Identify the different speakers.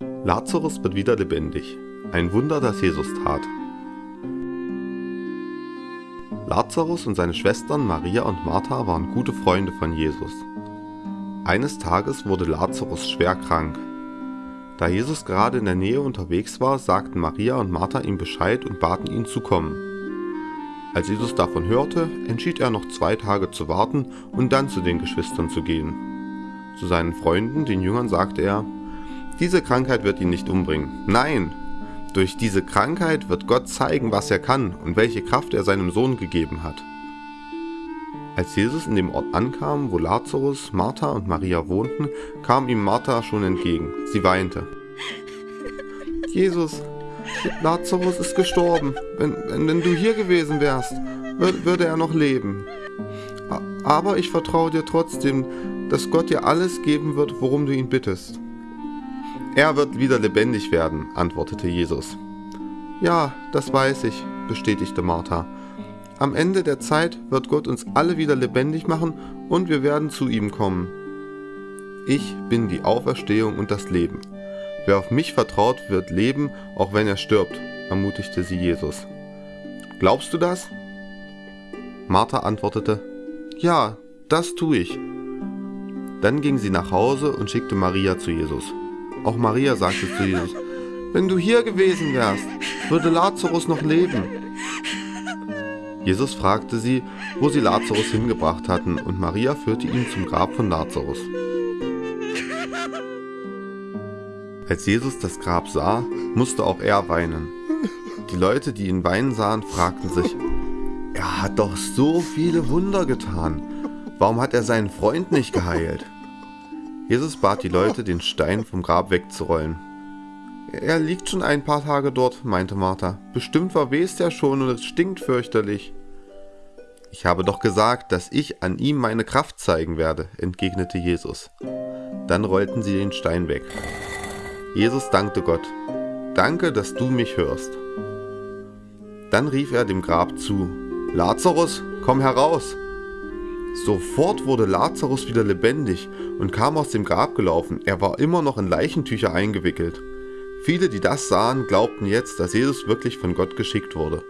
Speaker 1: Lazarus wird wieder lebendig. Ein Wunder, das Jesus tat. Lazarus und seine Schwestern Maria und Martha waren gute Freunde von Jesus. Eines Tages wurde Lazarus schwer krank. Da Jesus gerade in der Nähe unterwegs war, sagten Maria und Martha ihm Bescheid und baten ihn zu kommen. Als Jesus davon hörte, entschied er noch zwei Tage zu warten und dann zu den Geschwistern zu gehen. Zu seinen Freunden, den Jüngern, sagte er, diese Krankheit wird ihn nicht umbringen. Nein, durch diese Krankheit wird Gott zeigen, was er kann und welche Kraft er seinem Sohn gegeben hat. Als Jesus in dem Ort ankam, wo Lazarus, Martha und Maria wohnten, kam ihm Martha schon entgegen. Sie weinte. Jesus, Lazarus ist gestorben. Wenn, wenn, wenn du hier gewesen wärst, würde er noch leben. Aber ich vertraue dir trotzdem, dass Gott dir alles geben wird, worum du ihn bittest. Er wird wieder lebendig werden, antwortete Jesus. Ja, das weiß ich, bestätigte Martha. Am Ende der Zeit wird Gott uns alle wieder lebendig machen und wir werden zu ihm kommen. Ich bin die Auferstehung und das Leben. Wer auf mich vertraut, wird leben, auch wenn er stirbt, ermutigte sie Jesus. Glaubst du das? Martha antwortete, Ja, das tue ich. Dann ging sie nach Hause und schickte Maria zu Jesus. Auch Maria sagte zu Jesus, wenn du hier gewesen wärst, würde Lazarus noch leben. Jesus fragte sie, wo sie Lazarus hingebracht hatten, und Maria führte ihn zum Grab von Lazarus. Als Jesus das Grab sah, musste auch er weinen. Die Leute, die ihn weinen sahen, fragten sich, er hat doch so viele Wunder getan. Warum hat er seinen Freund nicht geheilt? Jesus bat die Leute, den Stein vom Grab wegzurollen. Er liegt schon ein paar Tage dort, meinte Martha. Bestimmt verwest er schon und es stinkt fürchterlich. Ich habe doch gesagt, dass ich an ihm meine Kraft zeigen werde, entgegnete Jesus. Dann rollten sie den Stein weg. Jesus dankte Gott. Danke, dass du mich hörst. Dann rief er dem Grab zu. Lazarus, komm heraus! Sofort wurde Lazarus wieder lebendig und kam aus dem Grab gelaufen. Er war immer noch in Leichentücher eingewickelt. Viele, die das sahen, glaubten jetzt, dass Jesus wirklich von Gott geschickt wurde.